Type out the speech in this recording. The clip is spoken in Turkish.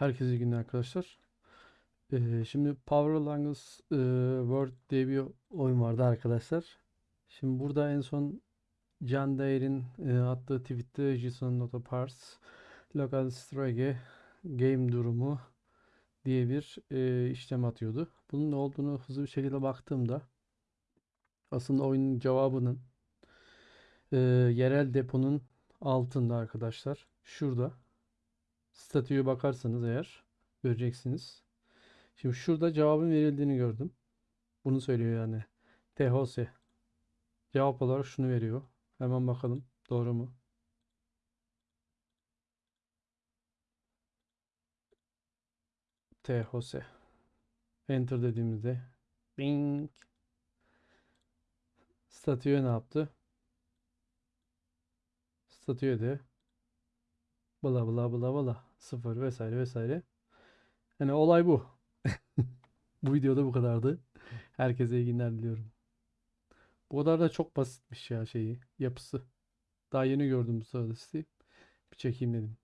Herkese iyi günler arkadaşlar. Ee, şimdi Power Langos e, World diye bir oyun vardı arkadaşlar. Şimdi burada en son Can Değer'in e, attığı tweette JSON Nota Parse Local Strage Game Durumu diye bir e, işlem atıyordu. Bunun ne olduğunu hızlı bir şekilde baktığımda aslında oyunun cevabının e, yerel deponun altında arkadaşlar. Şurada. Statüye bakarsanız eğer göreceksiniz. Şimdi şurada cevabın verildiğini gördüm. Bunu söylüyor yani. THOS. Cevap olarak şunu veriyor. Hemen bakalım. Doğru mu? THOS. Enter dediğimizde bing statüye ne yaptı? Statüye de bla bla bla bla sıfır vesaire vesaire. Yani olay bu. Bu videoda bu kadardı. Herkese iyi günler diliyorum. Bu kadar da çok basitmiş ya şeyi, yapısı. Daha yeni gördüm bu sırada Bir çekeyim dedim.